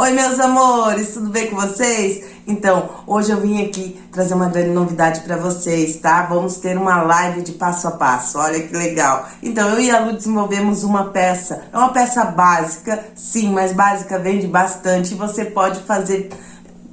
Oi, meus amores, tudo bem com vocês? Então, hoje eu vim aqui trazer uma grande novidade para vocês, tá? Vamos ter uma live de passo a passo, olha que legal. Então, eu e a Lu desenvolvemos uma peça, é uma peça básica, sim, mas básica vende bastante e você pode fazer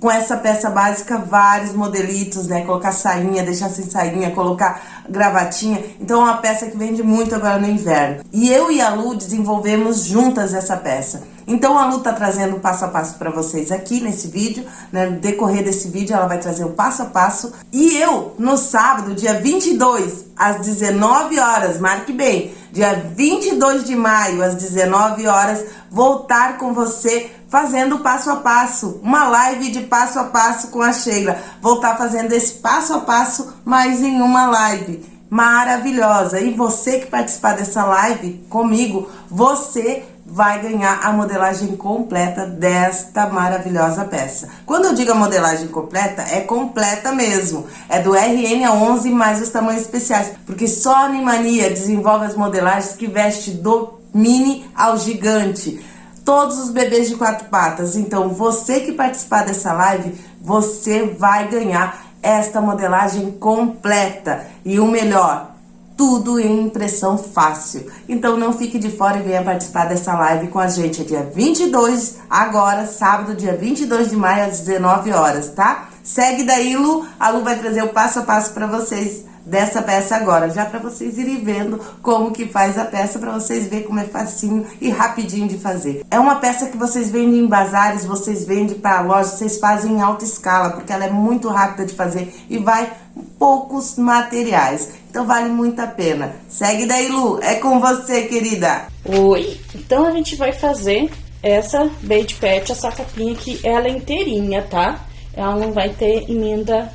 com essa peça básica vários modelitos, né? Colocar sainha, deixar sem sainha, colocar gravatinha. Então é uma peça que vende muito agora no inverno. E eu e a Lu desenvolvemos juntas essa peça. Então a Lu tá trazendo passo a passo para vocês aqui nesse vídeo, né? No decorrer desse vídeo ela vai trazer o passo a passo. E eu, no sábado, dia 22, às 19 horas, marque bem, dia 22 de maio, às 19 horas, voltar com você fazendo passo a passo, uma live de passo a passo com a Sheila. Tá fazendo esse passo a passo, mas em uma live maravilhosa. E você que participar dessa live comigo, você vai ganhar a modelagem completa desta maravilhosa peça. Quando eu digo a modelagem completa, é completa mesmo. É do RN a 11 mais os tamanhos especiais, porque só a Animania desenvolve as modelagens que veste do mini ao gigante todos os bebês de quatro patas. Então, você que participar dessa live, você vai ganhar esta modelagem completa. E o melhor, tudo em impressão fácil. Então não fique de fora e venha participar dessa live com a gente. É dia 22, agora, sábado, dia 22 de maio, às 19 horas, tá? Segue daí, Lu. A Lu vai trazer o passo a passo para vocês dessa peça agora, já para vocês irem vendo como que faz a peça, para vocês verem como é facinho e rapidinho de fazer. É uma peça que vocês vendem em bazares, vocês vendem para loja, vocês fazem em alta escala, porque ela é muito rápida de fazer e vai poucos materiais. Então vale muito a pena. Segue daí, Lu. É com você, querida. Oi. Então a gente vai fazer essa Bait Pet, essa capinha aqui, ela é inteirinha, tá? Ela não vai ter emenda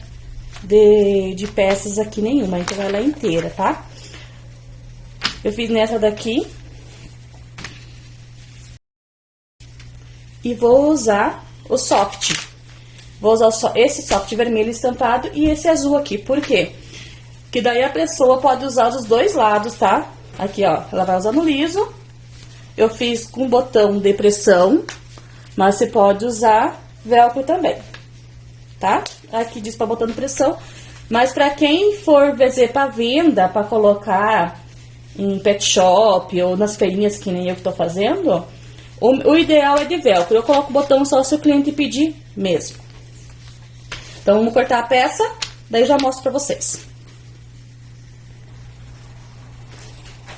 de, de peças aqui nenhuma, então ela é inteira, tá? Eu fiz nessa daqui. E vou usar o soft. Vou usar esse soft vermelho estampado e esse azul aqui, por quê? Que daí a pessoa pode usar os dois lados, tá? Aqui, ó, ela vai usar no liso. Eu fiz com botão de pressão, mas você pode usar velcro também tá? Aqui diz pra botando pressão. Mas pra quem for fazer pra venda, pra colocar em pet shop ou nas feirinhas que nem eu que tô fazendo, o, o ideal é de velcro. Eu coloco o botão só se o cliente pedir mesmo. Então, vamos cortar a peça, daí já mostro pra vocês.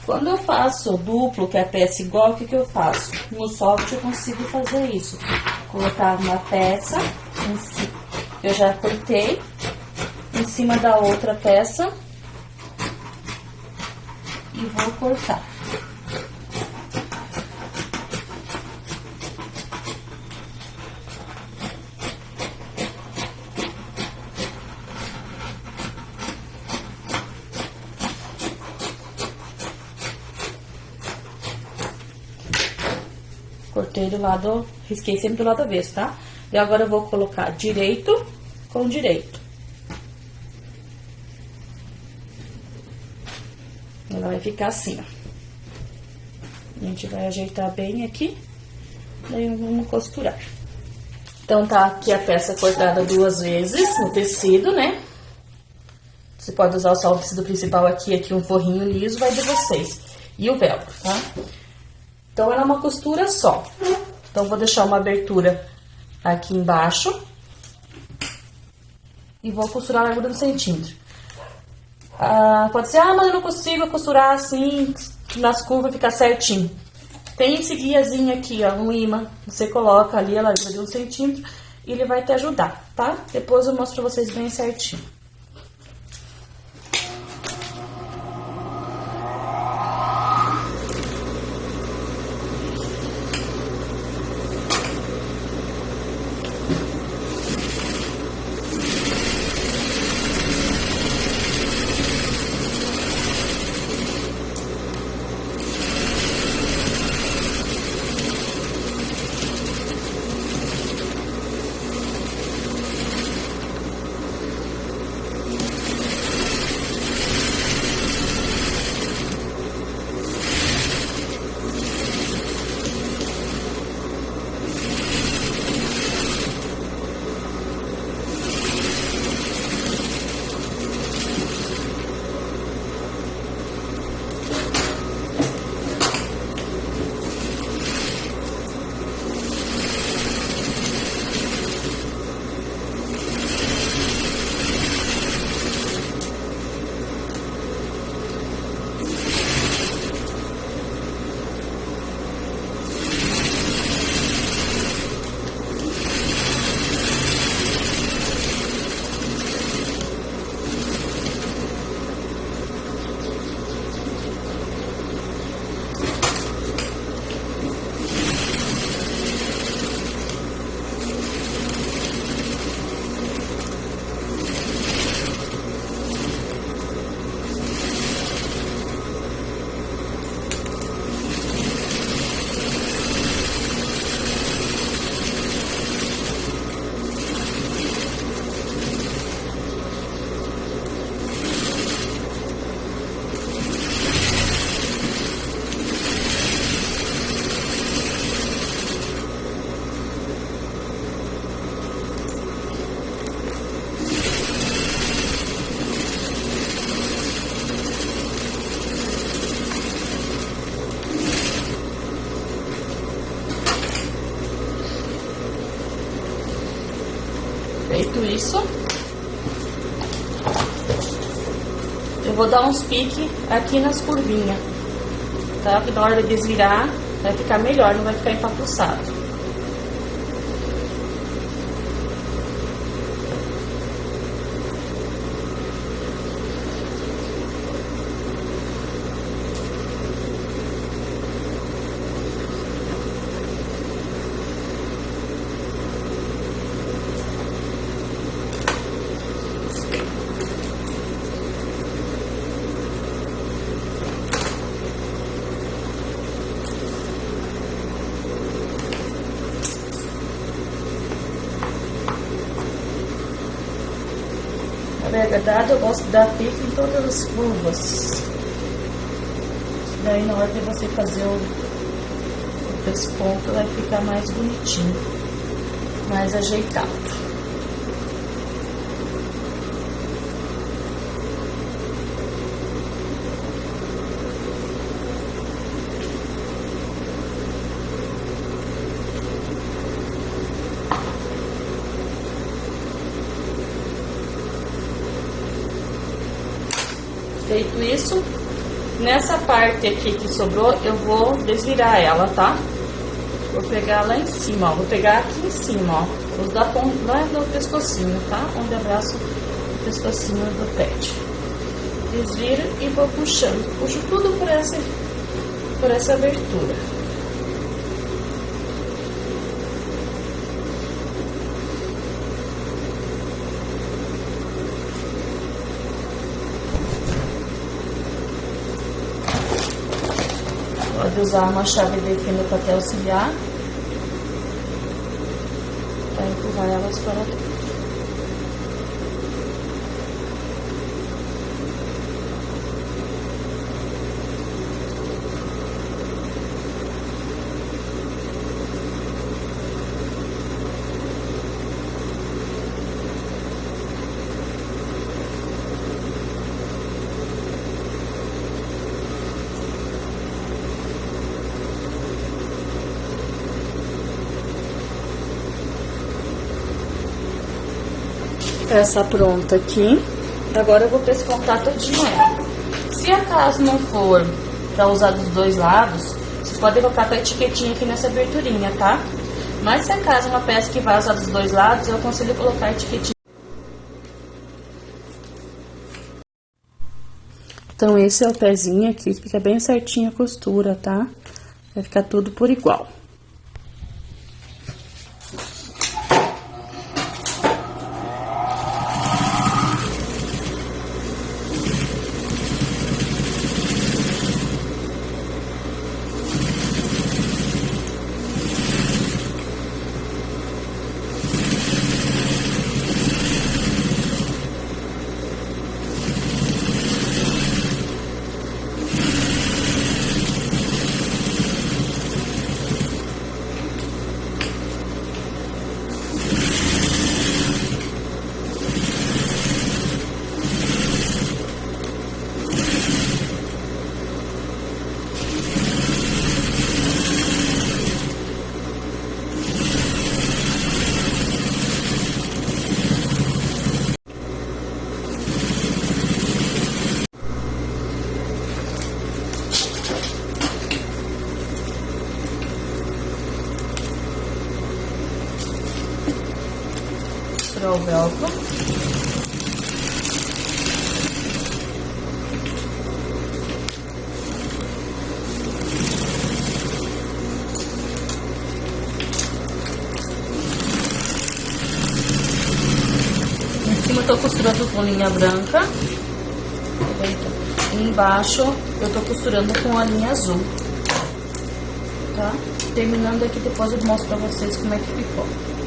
Quando eu faço duplo, que é a peça igual, o que, que eu faço? No soft eu consigo fazer isso. Colocar uma peça em cima eu já cortei em cima da outra peça e vou cortar. Cortei do lado, risquei sempre do lado avesso, tá? E agora eu vou colocar direito com direito. Ela vai ficar assim, ó. A gente vai ajeitar bem aqui, daí vamos costurar. Então, tá aqui a peça cortada duas vezes no tecido, né? Você pode usar só o tecido principal aqui, aqui um forrinho liso, vai de vocês. E o velcro, tá? Então, ela é uma costura só. Então, vou deixar uma abertura aqui embaixo. E vou costurar a largura do centímetro. Ah, pode ser, ah, mas eu não consigo costurar assim, nas curvas ficar certinho. Tem esse guiazinho aqui, ó, um imã. Você coloca ali a largura de um centímetro e ele vai te ajudar, tá? Depois eu mostro pra vocês bem certinho. Isso, eu vou dar uns piques aqui nas curvinhas, tá? Que na hora de desvirar vai ficar melhor, não vai ficar empapuçado. Na verdade, eu gosto de dar pique em todas as curvas. Daí, na hora de você fazer o, o vai ficar mais bonitinho, mais ajeitado. Feito isso, nessa parte aqui que sobrou, eu vou desvirar ela, tá? Vou pegar lá em cima, ó. Vou pegar aqui em cima, ó. Os da ponta, lá no pescocinho, tá? Onde abraço o pescocinho do pet. Desviro e vou puxando. Puxo tudo por essa, por essa abertura. Usar uma chave de fenda te auxiliar. Para empurrar elas para dentro. Essa pronta aqui. Agora eu vou pescontar todinho ela. Se acaso não for para usar dos dois lados, você pode colocar a etiquetinha aqui nessa aberturinha, tá? Mas se acaso é uma peça que vai usar dos dois lados, eu aconselho colocar a etiquetinha. Então, esse é o pezinho aqui, fica bem certinho a costura, tá? Vai ficar tudo por igual. O velcro. Em cima eu tô costurando com linha branca. E embaixo eu tô costurando com a linha azul. Tá? Terminando aqui, depois eu mostro pra vocês como é que ficou.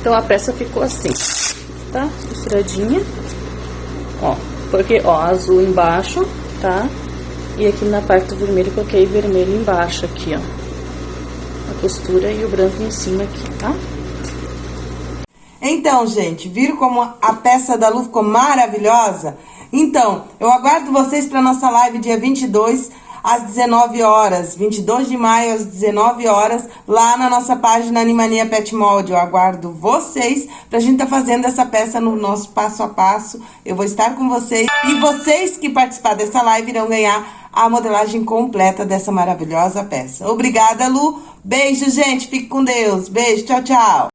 Então, a peça ficou assim, tá? Costuradinha. Ó, porque, ó, azul embaixo, tá? E aqui na parte do vermelho, coloquei vermelho embaixo aqui, ó. A costura e o branco em cima aqui, tá? Então, gente, viram como a peça da Lu ficou maravilhosa? Então, eu aguardo vocês para nossa live dia 22, às 19 horas, 22 de maio às 19 horas, lá na nossa página Animania Pet Mold. Eu aguardo vocês pra gente tá fazendo essa peça no nosso passo a passo. Eu vou estar com vocês e vocês que participar dessa live irão ganhar a modelagem completa dessa maravilhosa peça. Obrigada, Lu. Beijo, gente. Fique com Deus. Beijo. Tchau, tchau.